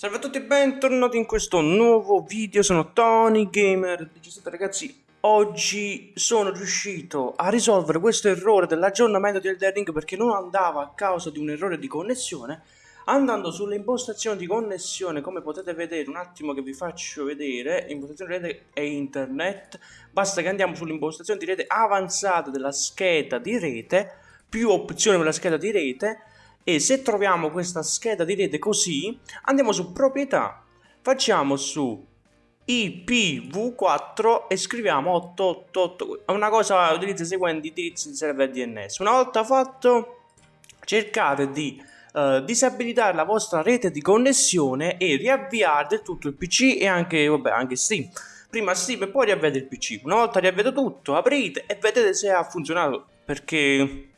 Salve a tutti e bentornati in questo nuovo video, sono Tony Gamer. 17 ragazzi Oggi sono riuscito a risolvere questo errore dell'aggiornamento di Elden Ring perché non andava a causa di un errore di connessione. Andando sulle impostazioni di connessione, come potete vedere, un attimo che vi faccio vedere, impostazione di rete e internet. Basta che andiamo sulle impostazioni di rete avanzate della scheda di rete Più opzioni per la scheda di rete e se troviamo questa scheda di rete così andiamo su proprietà facciamo su IPv4 e scriviamo 888 è una cosa utilizza i seguenti indirizzi di server DNS una volta fatto cercate di uh, disabilitare la vostra rete di connessione e riavviare tutto il PC e anche, vabbè, anche Steam. Prima Steam e poi riavviate il PC una volta riavviato tutto aprite e vedete se ha funzionato perché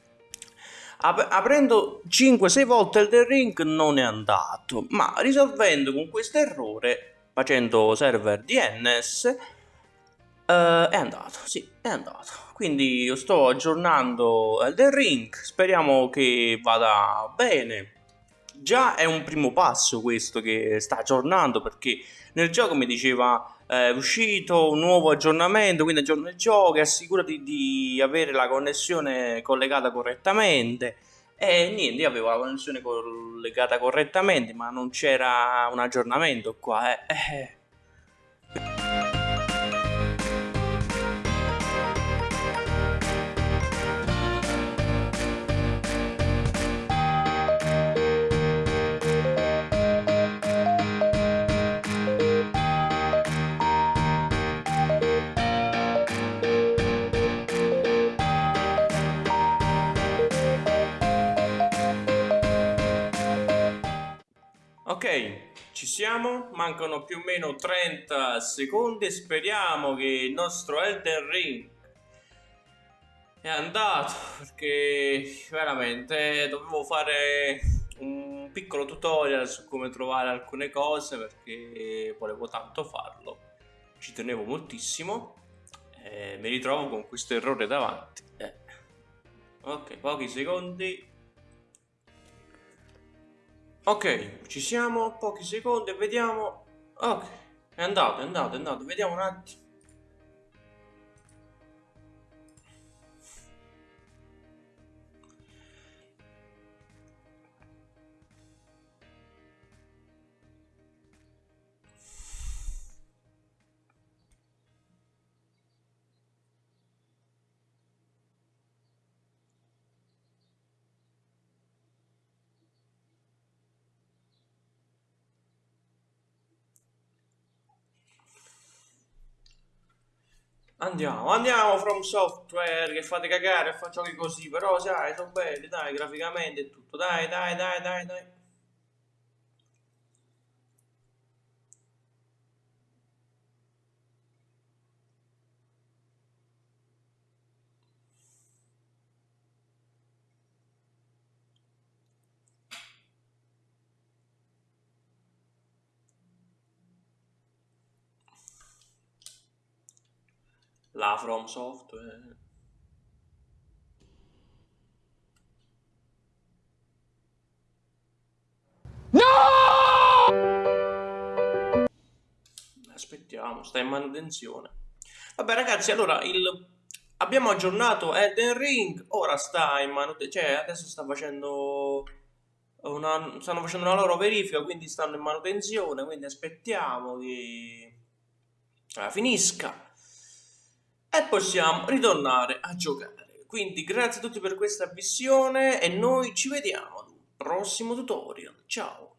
Ap aprendo 5-6 volte il ring non è andato, ma risolvendo con questo errore, facendo server DNS, uh, eh, è andato, sì, è andato. Quindi io sto aggiornando Elden Ring, speriamo che vada bene. Già è un primo passo questo che sta aggiornando perché nel gioco mi diceva è uscito un nuovo aggiornamento, quindi aggiorna il gioco, assicurati di avere la connessione collegata correttamente. E niente, io avevo la connessione collegata correttamente, ma non c'era un aggiornamento qua. Eh. Ok, ci siamo, mancano più o meno 30 secondi speriamo che il nostro Elden Ring è andato perché veramente dovevo fare un piccolo tutorial su come trovare alcune cose perché volevo tanto farlo, ci tenevo moltissimo e mi ritrovo con questo errore davanti. Eh. Ok, pochi secondi Ok, ci siamo, pochi secondi vediamo. Ok, è andato, è andato, è andato. Vediamo un attimo. Andiamo, andiamo From Software che fate cagare e fa giochi così, però sai, sono belli, dai, graficamente e tutto, dai, dai, dai, dai, dai. La From Software. No! Aspettiamo, sta in manutenzione. Vabbè ragazzi, allora il... abbiamo aggiornato Elden Ring, ora sta in manutenzione, cioè adesso sta facendo una... stanno facendo una loro verifica, quindi stanno in manutenzione, quindi aspettiamo che eh, finisca e possiamo ritornare a giocare. Quindi grazie a tutti per questa visione e noi ci vediamo ad un prossimo tutorial. Ciao!